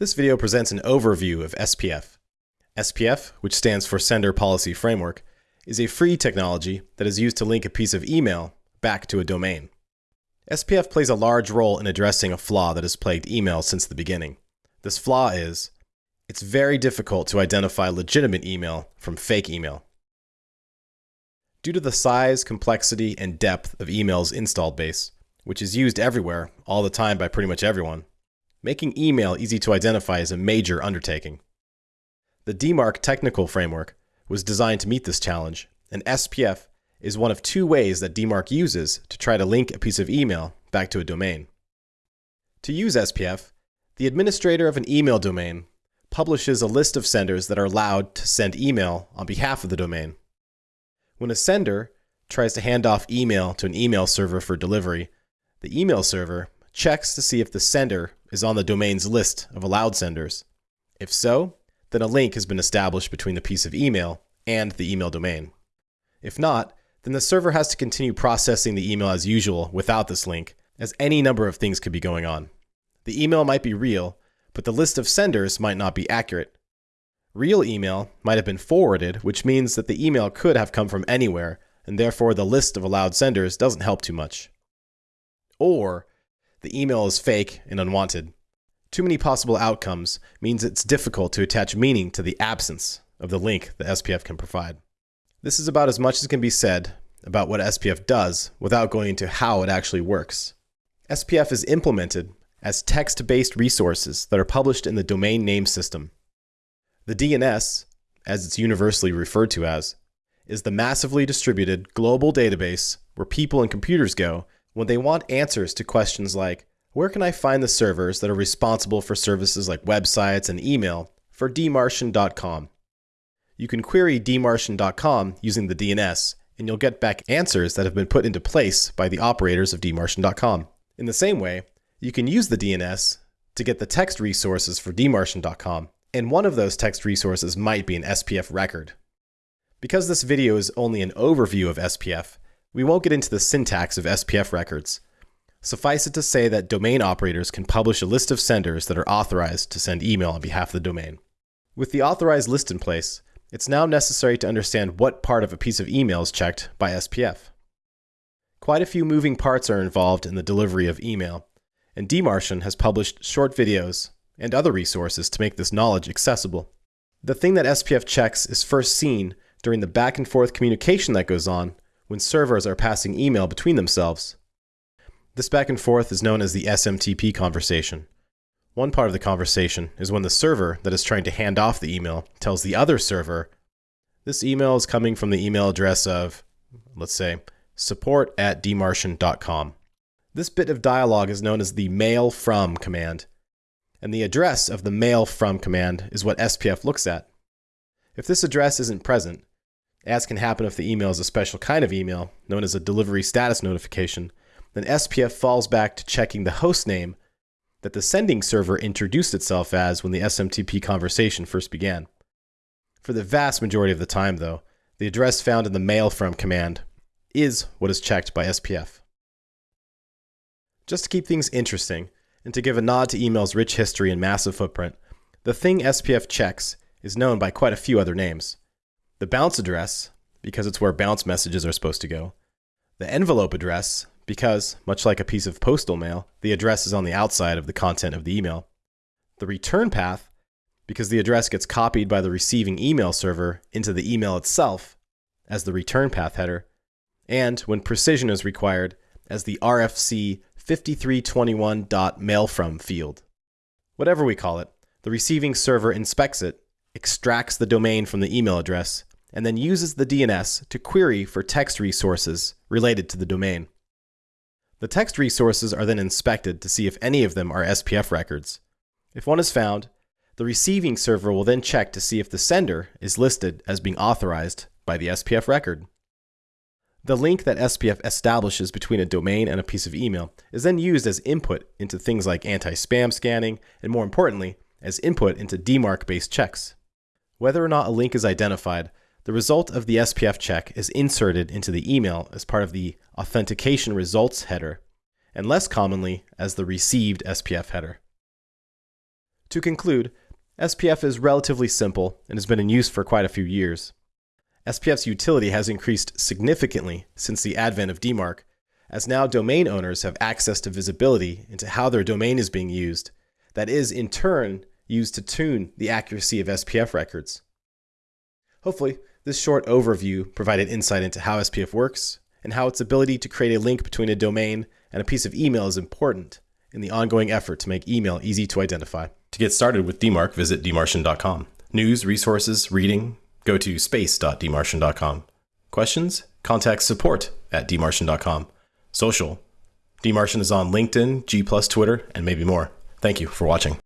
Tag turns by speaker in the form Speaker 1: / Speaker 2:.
Speaker 1: This video presents an overview of SPF. SPF, which stands for Sender Policy Framework, is a free technology that is used to link a piece of email back to a domain. SPF plays a large role in addressing a flaw that has plagued email since the beginning. This flaw is it's very difficult to identify legitimate email from fake email. Due to the size, complexity, and depth of email's installed base, which is used everywhere, all the time by pretty much everyone, making email easy to identify is a major undertaking. The DMARC technical framework was designed to meet this challenge, and SPF is one of two ways that DMARC uses to try to link a piece of email back to a domain. To use SPF, the administrator of an email domain publishes a list of senders that are allowed to send email on behalf of the domain. When a sender tries to hand off email to an email server for delivery, the email server checks to see if the sender is on the domain's list of allowed senders. If so, then a link has been established between the piece of email and the email domain. If not, then the server has to continue processing the email as usual without this link, as any number of things could be going on. The email might be real, but the list of senders might not be accurate. Real email might have been forwarded, which means that the email could have come from anywhere, and therefore the list of allowed senders doesn't help too much. Or the email is fake and unwanted. Too many possible outcomes means it's difficult to attach meaning to the absence of the link the SPF can provide. This is about as much as can be said about what SPF does without going into how it actually works. SPF is implemented as text-based resources that are published in the domain name system. The DNS, as it's universally referred to as, is the massively distributed global database where people and computers go when they want answers to questions like, where can I find the servers that are responsible for services like websites and email for dmarcian.com? You can query dmarcian.com using the DNS, and you'll get back answers that have been put into place by the operators of dmarcian.com. In the same way, you can use the DNS to get the text resources for dmarcian.com, and one of those text resources might be an SPF record. Because this video is only an overview of SPF, we won't get into the syntax of SPF records. Suffice it to say that domain operators can publish a list of senders that are authorized to send email on behalf of the domain. With the authorized list in place, it's now necessary to understand what part of a piece of email is checked by SPF. Quite a few moving parts are involved in the delivery of email, and DMarcian has published short videos and other resources to make this knowledge accessible. The thing that SPF checks is first seen during the back and forth communication that goes on when servers are passing email between themselves. This back and forth is known as the SMTP conversation. One part of the conversation is when the server that is trying to hand off the email tells the other server, this email is coming from the email address of, let's say, support at dmarcian.com. This bit of dialogue is known as the mail from command, and the address of the mail from command is what SPF looks at. If this address isn't present, as can happen if the email is a special kind of email, known as a delivery status notification, then SPF falls back to checking the host name that the sending server introduced itself as when the SMTP conversation first began. For the vast majority of the time, though, the address found in the mail from command is what is checked by SPF. Just to keep things interesting, and to give a nod to email's rich history and massive footprint, the thing SPF checks is known by quite a few other names the bounce address, because it's where bounce messages are supposed to go, the envelope address, because, much like a piece of postal mail, the address is on the outside of the content of the email, the return path, because the address gets copied by the receiving email server into the email itself as the return path header, and when precision is required, as the RFC 5321.mailfrom field. Whatever we call it, the receiving server inspects it extracts the domain from the email address, and then uses the DNS to query for text resources related to the domain. The text resources are then inspected to see if any of them are SPF records. If one is found, the receiving server will then check to see if the sender is listed as being authorized by the SPF record. The link that SPF establishes between a domain and a piece of email is then used as input into things like anti-spam scanning, and more importantly, as input into DMARC-based checks. Whether or not a link is identified, the result of the SPF check is inserted into the email as part of the authentication results header, and less commonly as the received SPF header. To conclude, SPF is relatively simple and has been in use for quite a few years. SPF's utility has increased significantly since the advent of DMARC, as now domain owners have access to visibility into how their domain is being used, that is, in turn, used to tune the accuracy of SPF records. Hopefully, this short overview provided insight into how SPF works and how its ability to create a link between a domain and a piece of email is important in the ongoing effort to make email easy to identify. To get started with DMARC, visit dmarcian.com. News, resources, reading, go to space.dmarcian.com. Questions? Contact support at dmarcian.com. Social. DMarcian is on LinkedIn, G+, Twitter, and maybe more. Thank you for watching.